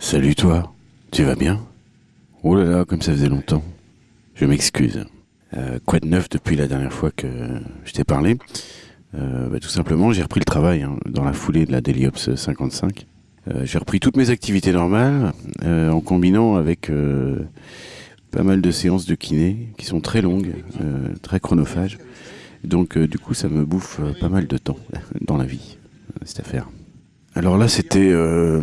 Salut toi, tu vas bien? Oh là là, comme ça faisait longtemps. Je m'excuse. Euh, quoi de neuf depuis la dernière fois que je t'ai parlé? Euh, bah, Tout simplement, j'ai repris le travail hein, dans la foulée de la Deliops 55. Euh, j'ai repris toutes mes activités normales en combinant avec pas mal de séances de kiné qui sont très longues, très chronophages. Donc du coup, ça me bouffe pas mal de temps dans la vie, cette affaire. Alors là, c'était euh,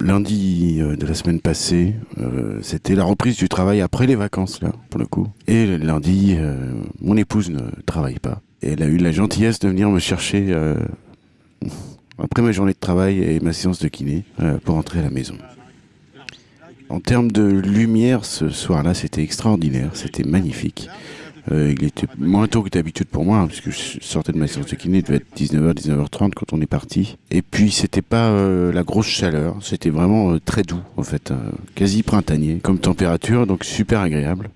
lundi euh, de la semaine passée. Euh, c'était la reprise du travail après les vacances, là, pour le coup. Et lundi, mon épouse ne travaille pas. Elle a eu la gentillesse de venir me chercher après ma journée de travail et ma séance de kiné pour rentrer à la maison. En termes de lumière, ce soir-là, c'était extraordinaire. C'était magnifique. Euh, il était moins tôt que d'habitude pour moi, hein, puisque je sortais de ma séance de kiné, il devait être 19h, 19h30 quand on est parti. Et puis, c'était pas euh, la grosse chaleur, c'était vraiment euh, très doux, en fait, euh, quasi printanier comme température, donc super agréable.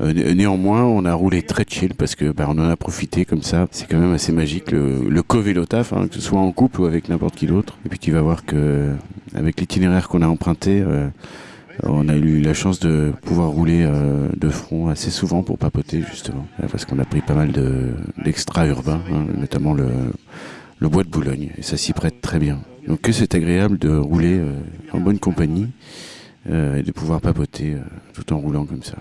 Euh, né- néanmoins, on a roulé très chill parce que bah, on en a profité comme ça. C'est quand même assez magique le, le co-vélo taf, hein, que ce soit en couple ou avec n'importe qui d'autre. Et puis tu vas voir que avec l'itinéraire qu'on a emprunté, euh, on a eu la chance de pouvoir rouler euh, de front assez souvent pour papoter justement, Euh, parce qu'on a pris pas mal de d'extra urbains, hein, notamment le, bois de Boulogne, et ça s'y prête très bien. Donc c'est agréable de rouler euh, en bonne compagnie et de pouvoir papoter tout en roulant comme ça.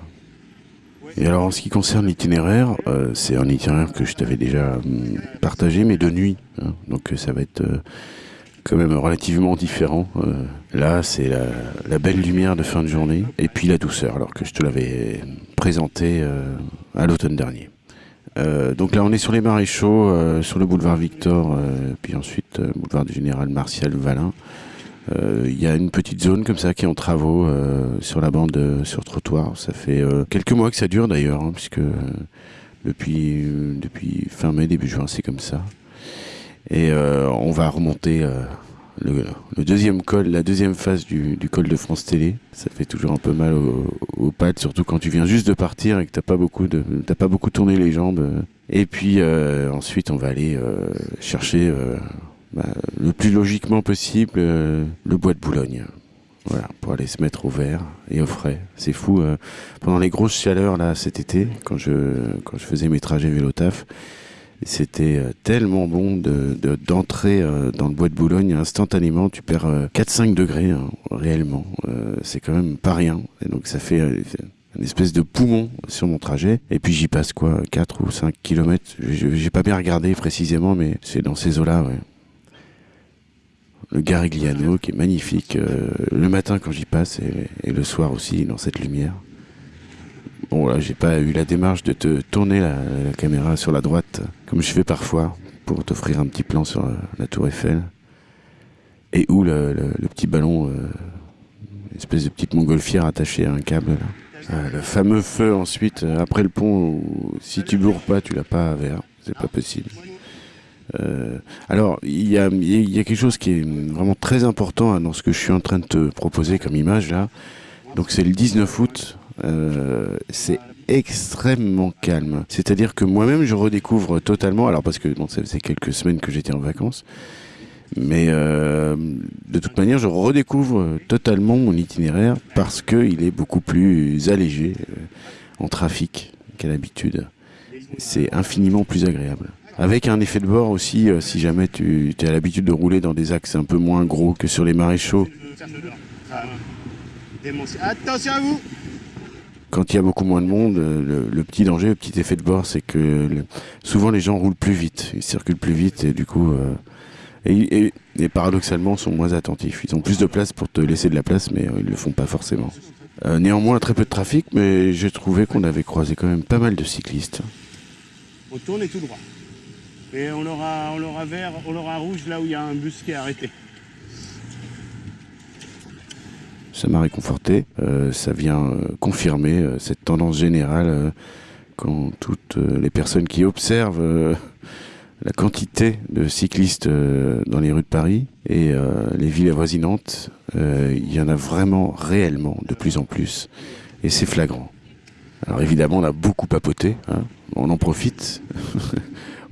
Et alors en ce qui concerne l'itinéraire, c'est un itinéraire que je t'avais déjà hum, partagé, mais de nuit. hein. donc ça va être quand même relativement différent. Euh, là, c'est la, belle lumière de fin de journée, et puis la douceur, alors que je te l'avais présenté euh, à l'automne dernier. Euh, donc là, on est sur les maréchaux, sur le boulevard Victor, puis ensuite boulevard du général Martial Valin. Il y a une petite zone comme ça qui est en travaux sur la bande sur trottoir. Ça fait quelques mois que ça dure d'ailleurs, hein, puisque depuis fin mai, début juin, c'est comme ça. Et euh, on va remonter euh, le, deuxième col, la deuxième phase du, col de France Télé. Ça fait toujours un peu mal aux, aux pattes, surtout quand tu viens juste de partir et que t'as pas beaucoup de, t'as pas beaucoup tourné les jambes. Et puis euh, ensuite, on va aller chercher bah, le plus logiquement possible le bois de Boulogne. Voilà, pour aller se mettre au vert et au frais. C'est fou. pendant les grosses chaleurs là cet été, quand je quand je faisais mes trajets vélo taf, c'était euh, tellement bon de de- d'entrer euh, dans le bois de Boulogne instantanément. Tu perds euh, 4-5 degrés hein, réellement. Euh, c'est quand même pas rien. Et donc ça fait euh, une espèce de poumon sur mon trajet. Et puis j'y passe quoi, 4 ou 5 kilomètres. J'ai pas bien regardé précisément, mais c'est dans ces eaux-là. Le Garigliano qui est magnifique euh, le matin quand j'y passe et le soir aussi dans cette lumière. Bon là j'ai pas eu la démarche de te tourner la, caméra sur la droite comme je fais parfois pour t'offrir un petit plan sur la, la tour Eiffel. Et où le, petit ballon, euh, une espèce de petite montgolfière attachée à un câble. Euh, le fameux feu ensuite euh, après le pont si tu bourres pas tu l'as pas à verre, c'est pas possible. Euh, alors, il y a, il y a quelque chose qui est vraiment très important hein, dans ce que je suis en train de te proposer comme image là. Donc c'est le 19 août. Euh, c'est extrêmement calme. C'est-à-dire que moi-même je redécouvre totalement. Alors parce que bon, ça faisait quelques semaines que j'étais en vacances. Mais euh, de toute manière, je redécouvre totalement mon itinéraire parce qu'il est beaucoup plus allégé euh, en trafic qu'à l'habitude. C'est infiniment plus agréable. Avec un effet de bord aussi, si jamais tu as l'habitude de rouler dans des axes un peu moins gros que sur les maréchaux, Attention à vous quand il y a beaucoup moins de monde, euh, le, petit danger, le petit effet de bord, c'est que souvent les gens roulent plus vite, ils circulent plus vite et du coup, euh, et, et- et paradoxalement, sont moins attentifs. Ils ont plus de place pour te laisser de la place, mais euh, ils le font pas forcément. Néanmoins, très peu de trafic, mais j'ai trouvé qu'on avait croisé quand même pas mal de cyclistes. On tourne tout droit. Et on aura, on aura vert, on aura rouge là où il y a un bus qui est arrêté. Ça m'a réconforté. Euh, ça vient euh, confirmer euh, cette tendance générale quand toutes les personnes qui observent la quantité de cyclistes dans les rues de Paris et les villes avoisinantes, il y en a vraiment réellement de plus en plus. Et c'est flagrant. Alors évidemment, on a beaucoup papoté. hein. On en profite.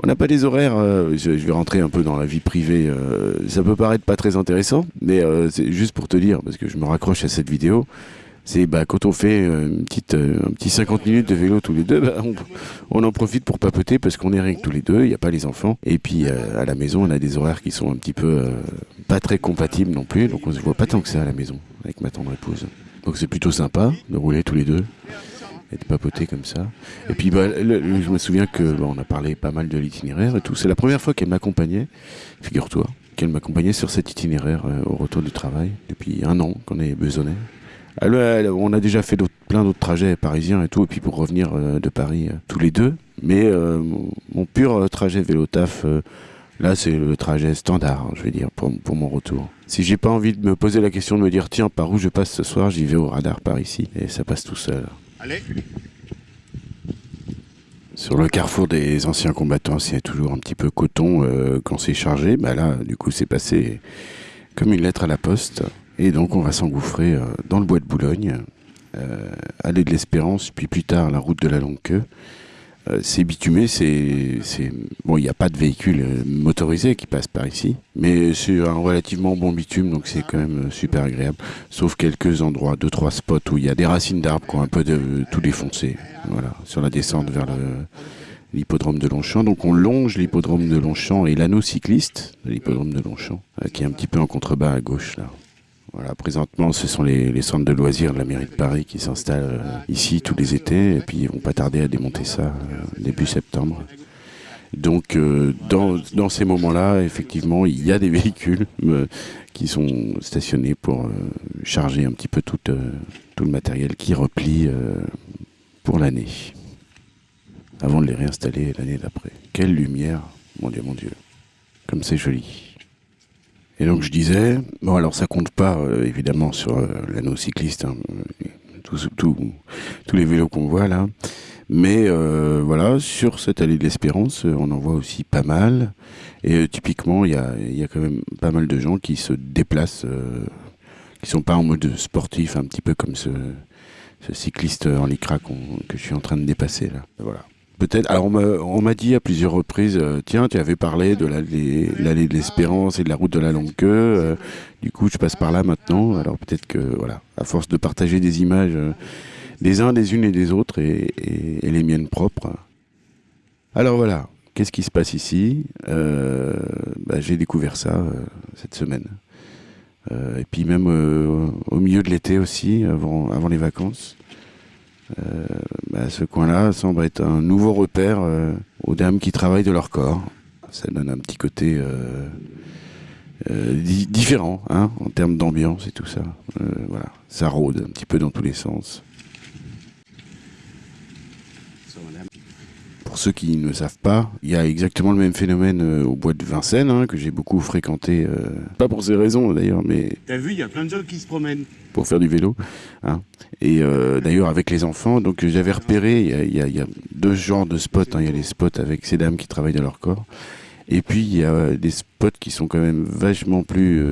On n'a pas des horaires, euh, je, vais rentrer un peu dans la vie privée, euh, ça peut paraître pas très intéressant, mais euh, c'est juste pour te dire, parce que je me raccroche à cette vidéo, c'est bah, quand on fait une petite, un petit 50 minutes de vélo tous les deux, bah, on, en profite pour papoter parce qu'on est rien que tous les deux, il n'y a pas les enfants. Et puis à la maison, on a des horaires qui sont un petit peu pas très compatibles non plus, donc on se voit pas tant que ça à la maison avec ma tendre épouse. Donc c'est plutôt sympa de rouler tous les deux et de papoter comme ça. Et puis bah, je me souviens que bah, on a parlé pas mal de l'itinéraire et tout. C'est la première fois qu'elle m'accompagnait, figure-toi, qu'elle m'accompagnait sur cet itinéraire euh, au retour du travail depuis un an qu'on est besonné. On a déjà fait plein d'autres trajets parisiens et tout, et puis pour revenir euh, de Paris euh, tous les deux. Mais mon, pur trajet vélo taf, là c'est le trajet standard, hein, je vais dire, pour, pour mon retour. Si j'ai pas envie de me poser la question de me dire tiens par où je passe ce soir, j'y vais au radar par ici, et ça passe tout seul. Allez, Sur le carrefour des anciens combattants, c'est toujours un petit peu coton euh, quand c'est chargé. Bah là, du coup, c'est passé comme une lettre à la poste. Et donc, on va s'engouffrer euh, dans le bois de Boulogne, euh, de l'Espérance, puis plus tard la route de la Longue Queue. Euh, c'est bitumé, c'est, bon, il n'y a pas de véhicule euh, motorisé qui passe par ici, mais c'est un relativement bon bitume, donc c'est quand même euh, super agréable. Sauf quelques endroits, deux trois spots où il y a des racines d'arbres qui ont un peu tout défoncé. Voilà, sur la descente vers l'hippodrome de Longchamp. Donc on longe l'hippodrome de Longchamp et l'anneau cycliste de l'hippodrome de Longchamp, qui est un petit peu en contrebas à gauche là. Voilà, présentement, ce sont les, centres de loisirs de la mairie de Paris qui s'installent euh, ici tous les étés, et puis ils vont pas tarder à démonter ça euh, début septembre. Donc, euh, dans, ces moments-là, effectivement, il y a des véhicules qui sont stationnés pour charger un petit peu tout, le matériel qui replie pour l'année, avant de les réinstaller l'année d'après. Quelle lumière, mon Dieu, mon Dieu, comme c'est joli. Et donc je disais, bon alors ça compte pas euh, évidemment sur euh, l'anneau cycliste, hein, tous tous- tous les vélos qu'on voit là, mais euh, voilà, sur cette allée de l'Espérance, euh, on en voit aussi pas mal, et euh, typiquement il y a, y a quand même pas mal de gens qui se déplacent, euh, qui sont pas en mode sportif, un petit peu comme ce, ce cycliste en lycra que je suis en train de dépasser là. Voilà. Peut-être. Alors on m'a- dit à plusieurs reprises, euh, tiens, tu avais parlé de l'allée de l'Espérance et de la route de la Longue Queue. euh, du coup, je passe par là maintenant. Alors peut-être que voilà, à force de partager des images euh, des uns, des unes et des autres et, les miennes propres. Alors voilà, qu'est-ce qui se passe ici? Euh, bah, J'ai découvert ça euh, cette semaine. Euh, et puis même euh, au milieu de l'été aussi, avant les vacances. Euh, bah, ce coin-là semble être un nouveau repère euh, aux dames qui travaillent de leur corps. Ça donne un petit côté euh, di- différent hein, en termes d'ambiance et tout ça. Voilà, ça rôde un petit peu dans tous les sens. Pour ceux qui ne savent pas, il y a exactement le même phénomène euh, au bois de Vincennes, hein, que j'ai beaucoup fréquenté, euh, pas pour ces raisons d'ailleurs, mais t'as vu, il y a plein de gens qui se promènent. pour faire du vélo. Hein. Et euh, d'ailleurs avec les enfants, donc j'avais repéré, il y a, y y deux genres de spots. hein. Il y a les spots avec ces dames qui travaillent de leur corps. Et puis il y a des spots qui sont quand même vachement plus,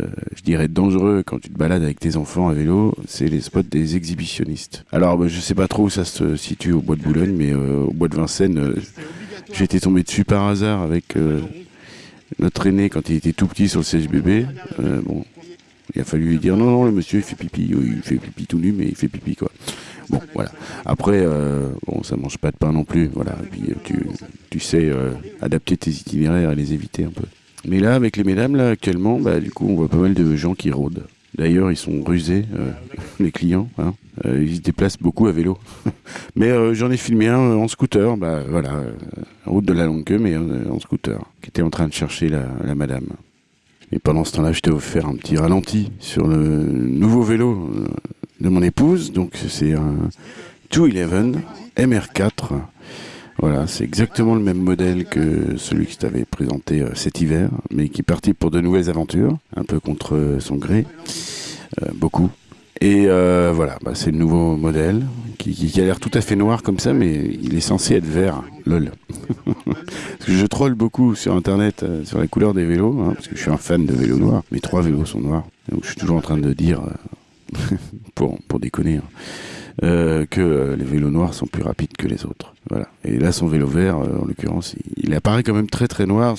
euh, je dirais, dangereux quand tu te balades avec tes enfants à vélo. C'est les spots des exhibitionnistes. Alors bah, je sais pas trop où ça se situe au bois de Boulogne, mais euh, au bois de Vincennes, euh, j'ai été tombé dessus par hasard avec euh, notre aîné quand il était tout petit sur le. Euh, bon, il a fallu lui dire non, non, le monsieur il fait pipi. Il fait pipi tout nu, mais il fait pipi quoi. Bon, voilà. Après, euh, bon, ça mange pas de pain non plus. Voilà. Et puis tu, sais adapter tes itinéraires et les éviter un peu. Mais là, avec les mesdames, là, actuellement, bah, du coup, on voit pas mal de gens qui rôdent. D'ailleurs, ils sont rusés, euh, les clients. Hein. Euh, ils se déplacent beaucoup à vélo. mais euh, j'en ai filmé un euh, en scooter, bah voilà, route de la longue queue, mais en scooter, qui était en train de chercher la, la madame. Et pendant ce temps-là, je t'ai offert un petit ralenti sur le nouveau vélo de mon épouse. Donc c'est un 211 MR4. Voilà, c'est exactement le même modèle que celui que je t'avais présenté euh, cet hiver, mais qui est parti pour de nouvelles aventures, un peu contre euh, son gré, euh, beaucoup. Et voilà, bah, c'est le nouveau modèle qui, a l'air tout à fait noir comme ça, mais il est censé être vert. Lol. parce que je troll beaucoup sur internet sur la couleur des vélos, hein, parce que je suis un fan de vélos noirs. Mes trois vélos sont noirs. Donc je suis toujours en train de dire, pour, pour déconner, hein. Euh, que euh, les vélos noirs sont plus rapides que les autres. Voilà. Et là, son vélo vert, euh, en l'occurrence, il, apparaît quand même très très noir,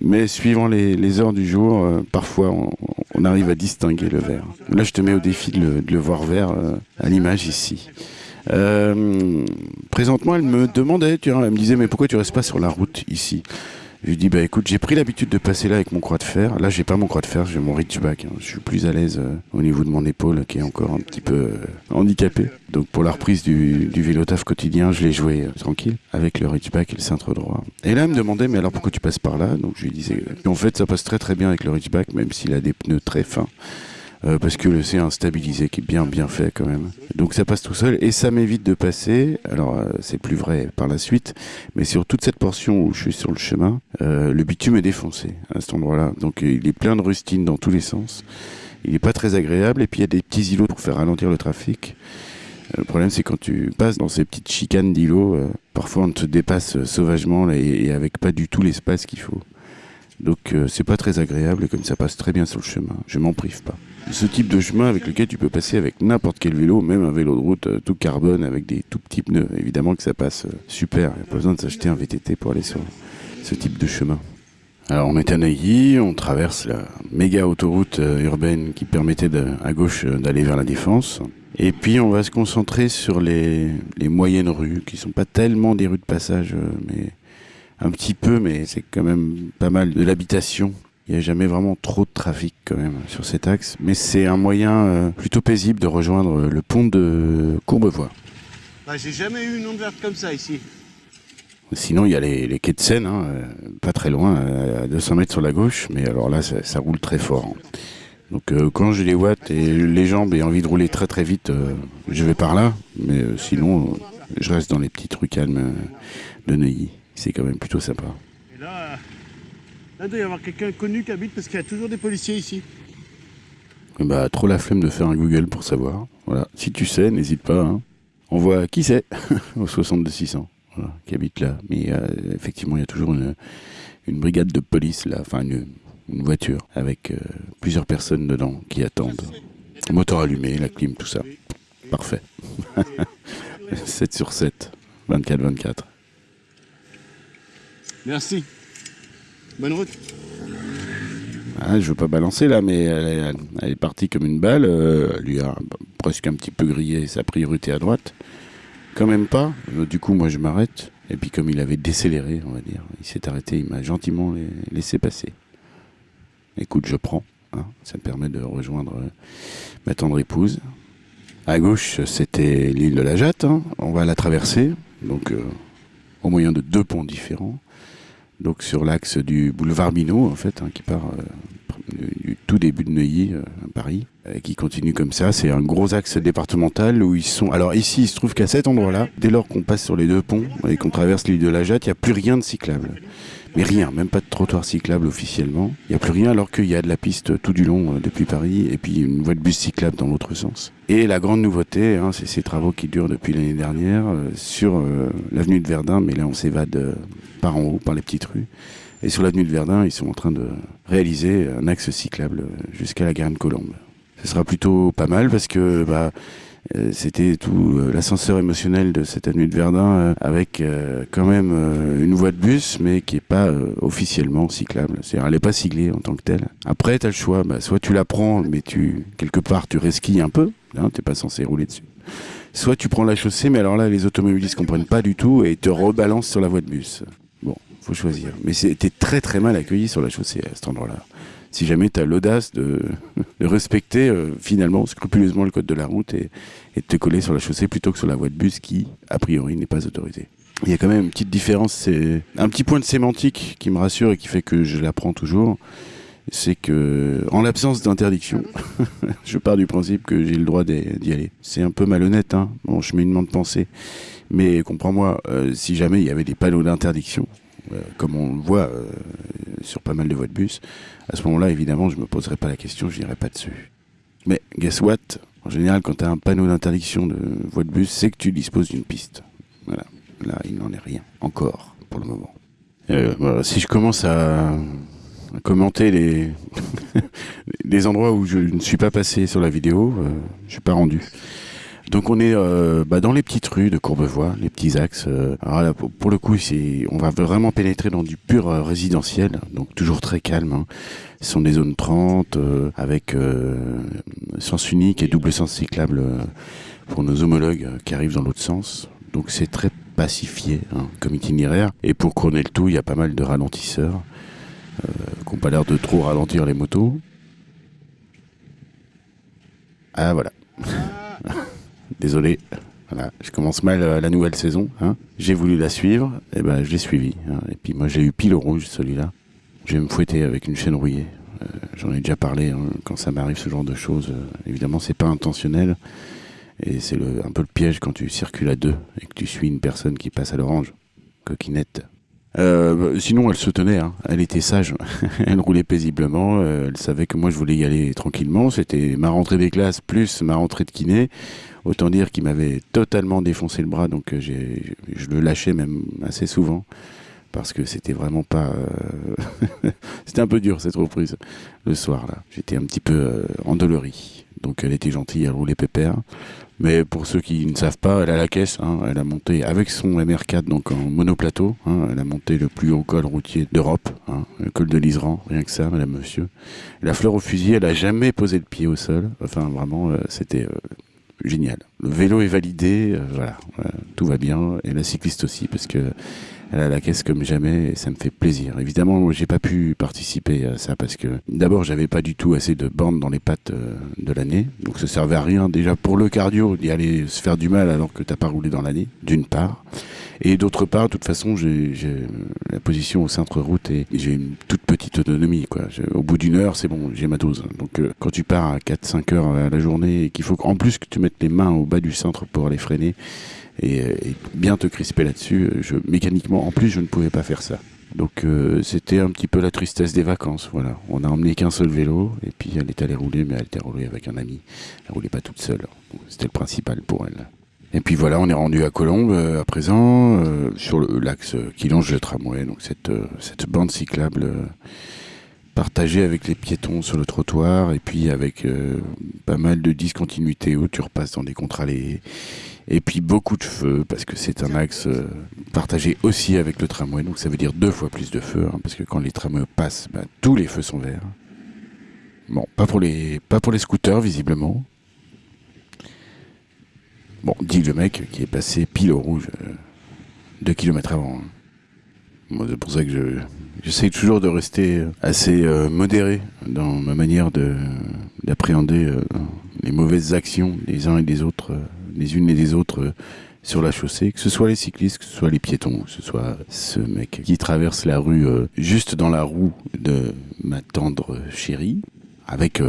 mais suivant les, heures du jour, parfois on, arrive à distinguer le vert. Là, je te mets au défi de le, voir vert à l'image ici. Présentement, elle me demandait, tu vois, elle me disait, mais pourquoi tu restes pas sur la route ici? Je lui dis, bah écoute, j'ai pris l'habitude de passer là avec mon croix de fer. Là, j'ai pas mon croix de fer, j'ai mon reachback. hein. Je suis plus à l'aise euh, au niveau de mon épaule qui est encore un petit peu euh, handicapée. Donc pour la reprise du, du vélo taf quotidien, je l'ai joué euh, tranquille avec le reachback et le cintre droit. Et là, elle me demandait, mais alors pourquoi tu passes par là? Donc je lui disais, en fait, ça passe très très bien avec le reachback, même s'il a des pneus très fins. Euh, parce que c'est un stabilisé qui est bien bien fait quand même. Donc ça passe tout seul et ça m'évite de passer. Alors euh, c'est plus vrai par la suite, mais sur toute cette portion où je suis sur le chemin, euh, le bitume est défoncé à cet endroit-là. Donc il est plein de rustines dans tous les sens. Il n'est pas très agréable et puis il y a des petits îlots pour faire ralentir le trafic. Le problème, c'est quand tu passes dans ces petites chicanes d'îlots, parfois on te dépasse sauvagement et avec pas du tout l'espace qu'il faut. Donc euh, c'est pas très agréable et comme ça passe très bien sur le chemin, je m'en prive pas. Ce type de chemin avec lequel tu peux passer avec n'importe quel vélo, même un vélo de route euh, tout carbone avec des tout petits pneus, évidemment que ça passe euh, super. Il n'y a pas besoin de s'acheter un VTT pour aller sur ce type de chemin. Alors on est à Neuilly, on traverse la méga autoroute euh, urbaine qui permettait à gauche d'aller vers la Défense. Et puis on va se concentrer sur les, les moyennes rues, qui sont pas tellement des rues de passage, mais un petit peu, mais c'est quand même pas mal de l'habitation. Il n'y a jamais vraiment trop de trafic quand même sur cet axe, mais c'est un moyen euh, plutôt paisible de rejoindre euh, le pont de Courbevoie. Bah, j'ai jamais eu une onde verte comme ça ici. Sinon, il y a les, les quais de Seine, hein, euh, pas très loin, à 200 mètres sur la gauche, mais alors là, ça, ça roule très fort. hein. Donc euh, quand j'ai les watts et les jambes et envie de rouler très très vite, euh, je vais par là, mais euh, sinon, je reste dans les petites rues calmes de Neuilly. C'est quand même plutôt sympa. Là, il doit y avoir quelqu'un connu qui habite parce qu'il y a toujours des policiers ici. Eh Bah, trop la flemme de faire un Google pour savoir. Voilà. Si tu sais, n'hésite pas. Hein. On voit qui c'est au 62 600 voilà, qui habite là. Mais euh, effectivement, il y a toujours une, une brigade de police là, enfin une, une voiture avec euh, plusieurs personnes dedans qui attendent. Moteur allumé, la clim, tout ça. Parfait. 7 sur 7, 24-24. Merci. Bonne route. Ah, je veux pas balancer là, mais elle est, partie comme une balle. euh, elle lui a presque un petit peu grillé sa priorité à droite. Quand même pas. Euh, Du coup, moi, je m'arrête. Et puis, comme il avait décéléré, on va dire, il s'est arrêté. Il m'a gentiment la- laissé passer. Écoute, je prends. hein. Ça me permet de rejoindre euh, ma tendre épouse. À gauche, c'était l'île de la Jatte. hein. On va la traverser. Donc, au moyen de deux ponts différents. Donc sur l'axe du boulevard Minot, en fait, hein, qui part euh, du, du tout début de Neuilly, euh, à Paris, et qui continue comme ça. C'est un gros axe départemental où ils sont. Alors ici, il se trouve qu'à cet endroit-là, dès lors qu'on passe sur les deux ponts et qu'on traverse l'île de la Jatte, il n'y a plus rien de cyclable. Mais rien, même pas de trottoir cyclable officiellement. Il n'y a plus rien alors qu'il y a de la piste tout du long euh, depuis Paris et puis une voie de bus cyclable dans l'autre sens. Et la grande nouveauté, hein, c'est ces travaux qui durent depuis l'année dernière euh, sur euh, l'avenue de Verdun, mais là on s'évade euh, par en haut, par les petites rues. Et sur l'avenue de Verdun, ils sont en train de réaliser un axe cyclable jusqu'à la Garenne Colombe. Ce sera plutôt pas mal parce que bah, euh, c'était tout euh, l'ascenseur émotionnel de cette avenue de Verdun euh, avec quand même une voie de bus mais qui est pas officiellement cyclable. C'est-à-dire elle est pas siglée en tant que telle. Après tu as le choix, bah, soit tu la prends mais tu quelque part tu resquilles un peu, hein, t'es pas censé rouler dessus. Soit tu prends la chaussée mais alors là les automobilistes comprennent pas du tout et te rebalancent sur la voie de bus. Faut choisir. Mais c'était très très mal accueilli sur la chaussée à cet endroit-là. Si jamais tu as l'audace de, de respecter euh, finalement scrupuleusement le code de la route et, de te coller sur la chaussée plutôt que sur la voie de bus qui, a priori, n'est pas autorisée. Il y a quand même une petite différence, c'est un petit point de sémantique qui me rassure et qui fait que je l'apprends toujours. C'est que, en l'absence d'interdiction, je pars du principe que j'ai le droit d'y aller. C'est un peu malhonnête, hein, mon cheminement de pensée. Mais comprends-moi, euh, si jamais il y avait des panneaux d'interdiction, comme on le voit euh, sur pas mal de voies de bus, à ce moment-là, évidemment, je me poserai pas la question, je n'irai pas dessus. Mais guess what? En général, quand tu as un panneau d'interdiction de voie de bus, c'est que tu disposes d'une piste. Voilà. Là, il n'en est rien. Encore, pour le moment. Euh, si je commence à, commenter les, les endroits où je ne suis pas passé sur la vidéo, euh, je suis pas rendu. Donc on est euh, bah, dans les petites rues de Courbevoie, les petits axes. euh. alors là, pour, le coup, c'est, on va vraiment pénétrer dans du pur euh, résidentiel, donc toujours très calme. hein. Ce sont des zones 30 euh, avec sens unique et double sens cyclable pour nos homologues qui arrivent dans l'autre sens. Donc c'est très pacifié hein, comme itinéraire. Et pour couronner le tout, il y a pas mal de ralentisseurs qui n'ont pas l'air de trop ralentir les motos. Ah voilà. Désolé. Voilà, je commence mal euh, la nouvelle saison. hein. J'ai voulu la suivre, et ben je l'ai suivie. hein. Et puis moi j'ai eu pile rouge celui-là. Je vais me fouetter avec une chaîne rouillée. Euh, J'en ai déjà parlé hein, quand ça m'arrive ce genre de choses. euh, évidemment, c'est pas intentionnel. Et c'est un peu le piège quand tu circules à deux et que tu suis une personne qui passe à l'orange. Coquinette. Euh, sinon, elle se tenait. hein. Elle était sage. elle roulait paisiblement. euh, elle savait que moi, je voulais y aller tranquillement. C'était ma rentrée des classes plus ma rentrée de kiné. Autant dire qu'il m'avait totalement défoncé le bras. Donc, euh, je le lâchais même assez souvent. Parce que c'était vraiment pas. euh, c'était un peu dur cette reprise le soir là. J'étais un petit peu euh, endolori. Donc elle était gentille, elle roulait pépère. Mais pour ceux qui ne savent pas, elle a la caisse. hein. Elle a monté avec son MR4 donc en monoplateau. hein. Elle a monté le plus haut col routier d'Europe, hein, le col de l'Isran, rien que ça, Madame Monsieur. La fleur au fusil, elle a jamais posé le pied au sol. Enfin vraiment, euh, c'était euh, génial. Le vélo est validé, voilà, tout va bien. Et la cycliste aussi, parce que elle a la caisse comme jamais et ça me fait plaisir. Évidemment, j'ai pas pu participer à ça parce que d'abord, j'avais pas du tout assez de bandes dans les pattes euh, de l'année. Donc ça servait à rien déjà pour le cardio d'y aller se faire du mal alors que t'as pas roulé dans l'année, d'une part. Et d'autre part, de toute façon, j'ai la position au centre-route et j'ai une toute petite autonomie. Quoi. Au bout d'une heure, c'est bon, j'ai ma dose. Donc euh, quand tu pars à 4-5 heures à la journée et qu'il faut en plus que tu mettes les mains au bas du centre pour aller freiner et, euh, et bien te crisper là-dessus, euh, je, mécaniquement, en plus, je ne pouvais pas faire ça. Donc euh, c'était un petit peu la tristesse des vacances. Voilà, on a emmené qu'un seul vélo et puis elle est allée rouler, mais elle était roulée avec un ami. Elle roulait pas toute seule. C'était le principal pour elle. Et puis voilà, on est rendu à Colombes euh, à présent, euh, sur l'axe qui longe le tramway, donc cette, euh, cette bande cyclable partagée avec les piétons sur le trottoir, et puis avec euh, pas mal de discontinuités où tu repasses dans des contre-allées, et puis beaucoup de feux, parce que c'est un axe euh, partagé aussi avec le tramway, donc ça veut dire deux fois plus de feux, hein, parce que quand les tramways passent, bah, tous les feux sont verts. Bon, pas pour les, pas pour les scooters, visiblement. Bon, dit le mec qui est passé pile au rouge, euh, deux kilomètres avant. hein. C'est pour ça que je, j'essaye toujours de rester euh, assez euh, modéré dans ma manière de, d'appréhender les mauvaises actions des uns et des autres, les unes et des autres sur la chaussée, que ce soit les cyclistes, que ce soit les piétons, que ce soit ce mec qui traverse la rue juste dans la roue de ma tendre chérie, avec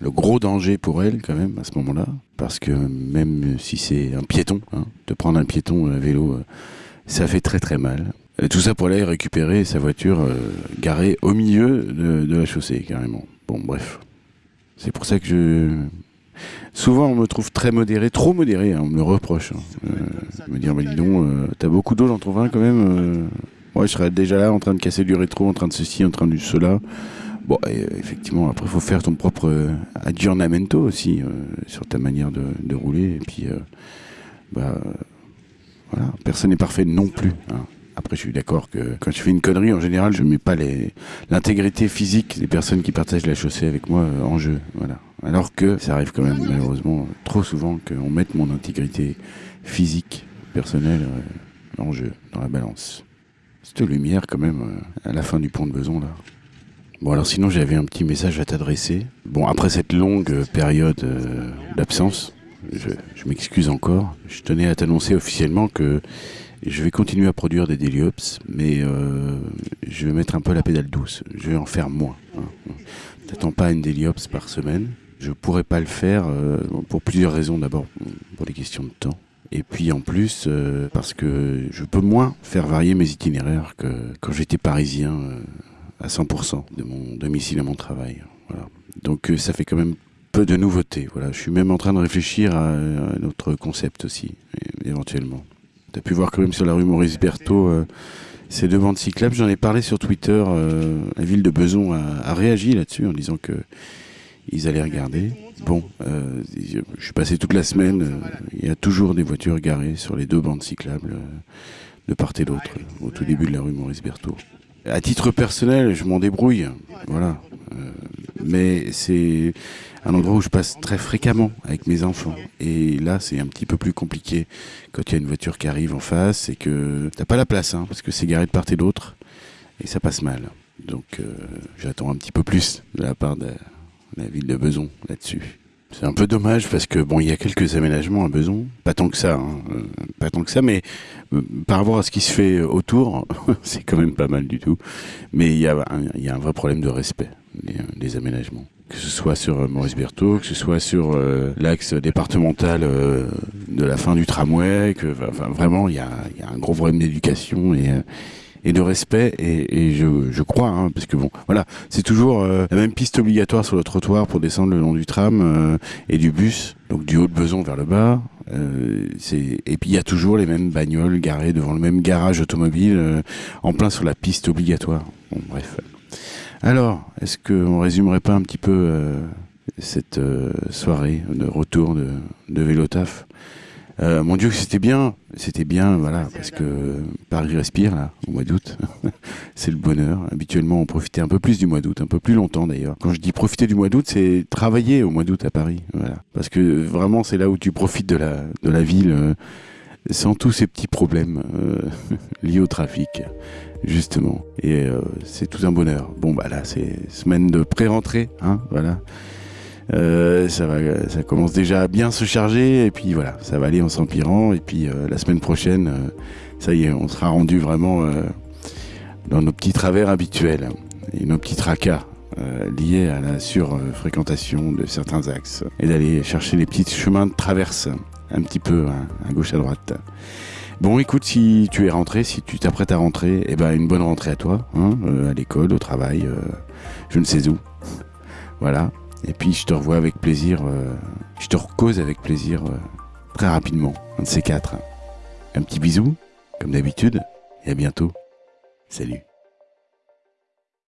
le gros danger pour elle quand même à ce moment-là, parce que même si c'est un piéton, hein, de prendre un piéton à vélo, euh, ça fait très très mal. Et tout ça pour aller récupérer sa voiture euh, garée au milieu de, de la chaussée carrément. Bon bref, c'est pour ça que je souvent on me trouve très modéré, trop modéré, hein, on me le reproche. hein. Euh, me dire bah dis donc, euh, t'as beaucoup d'eau dans ton vin quand même. euh. Moi je serais déjà là en train de casser du rétro, en train de ceci, en train de cela. Bon, euh, effectivement, après, il faut faire ton propre euh, aggiornamento aussi euh, sur ta manière de, rouler. Et puis, bah, voilà, personne n'est parfait non plus. hein. Après, je suis d'accord que quand je fais une connerie, en général, je ne mets pas l'intégrité physique des personnes qui partagent la chaussée avec moi en jeu. Voilà. Alors que ça arrive quand même, malheureusement, trop souvent qu'on mette mon intégrité physique, personnelle, en jeu, dans la balance. Cette lumière, quand même, à la fin du pont de Beson, là. Bon, alors sinon, j'avais un petit message à t'adresser. Bon, après cette longue euh, période euh, d'absence, je, m'excuse encore. Je tenais à t'annoncer officiellement que je vais continuer à produire des Deliops, mais euh, je vais mettre un peu la pédale douce. Je vais en faire moins. hein. T'attends pas une Deliops par semaine. Je pourrais pas le faire pour plusieurs raisons. D'abord, pour des questions de temps. Et puis en plus, parce que je peux moins faire varier mes itinéraires que quand j'étais parisien à 100% de mon domicile à mon travail. Voilà. Donc euh, ça fait quand même peu de nouveautés. Voilà. Je suis même en train de réfléchir à, un autre concept aussi, éventuellement. Tu as pu voir quand même sur la rue Maurice Berthaud euh, ces deux bandes cyclables. J'en ai parlé sur Twitter. euh, la ville de Beson a, réagi là-dessus en disant que ils allaient regarder. Bon, je suis passé toute la semaine, il y a toujours des voitures garées sur les deux bandes cyclables de part et d'autre, au tout début de la rue Maurice Berthaud. À titre personnel, je m'en débrouille, voilà. Euh, mais c'est un endroit où je passe très fréquemment avec mes enfants. Et là, c'est un petit peu plus compliqué quand il y a une voiture qui arrive en face et que t'as pas la place, hein, parce que c'est garé de part et d'autre, et ça passe mal. Donc euh, j'attends un petit peu plus de la part de la ville de Beson là-dessus. C'est un peu dommage parce que bon, il y a quelques aménagements à Beson, pas tant que ça, hein, euh, pas tant que ça, mais euh, par rapport à ce qui se fait autour, c'est quand même pas mal du tout. Mais il y a un, vrai problème de respect des, aménagements. Que ce soit sur euh, Maurice Berthaud, que ce soit sur euh, l'axe départemental euh, de la fin du tramway, que vraiment il y a, il y a un gros problème d'éducation et euh, et de respect et, je, crois hein, parce que bon voilà c'est toujours euh, la même piste obligatoire sur le trottoir pour descendre le long du tram euh, et du bus donc du haut de Beson vers le bas euh, c'est et puis il y a toujours les mêmes bagnoles garées devant le même garage automobile en plein sur la piste obligatoire. Bon bref. Alors est-ce qu'on résumerait pas un petit peu cette soirée de retour de, de Vélotaf? Euh, mon Dieu, c'était bien, c'était bien, voilà, parce que Paris respire là, au mois d'août, c'est le bonheur. Habituellement, on profitait un peu plus du mois d'août, un peu plus longtemps d'ailleurs. Quand je dis profiter du mois d'août, c'est travailler au mois d'août à Paris, voilà, parce que vraiment, c'est là où tu profites de la de la ville euh, sans tous ces petits problèmes euh, liés au trafic, justement. Et euh, c'est tout un bonheur. Bon, bah là, c'est semaine de pré-rentrée, hein, voilà. Euh, ça commence déjà à bien se charger et puis voilà, ça va aller en s'empirant et puis euh, la semaine prochaine, euh, ça y est, on sera rendu vraiment dans nos petits travers habituels et nos petits tracas liés à la surfréquentation de certains axes et d'aller chercher les petits chemins de traverse un petit peu hein, à gauche à droite. Bon, écoute, si tu es rentré, si tu t'apprêtes à rentrer, eh ben une bonne rentrée à toi, hein, à l'école, au travail, je ne sais où. Voilà. Et puis je te revois avec plaisir, euh, je te recose avec plaisir euh, très rapidement, un de ces quatre. Un petit bisou, comme d'habitude, et à bientôt. Salut.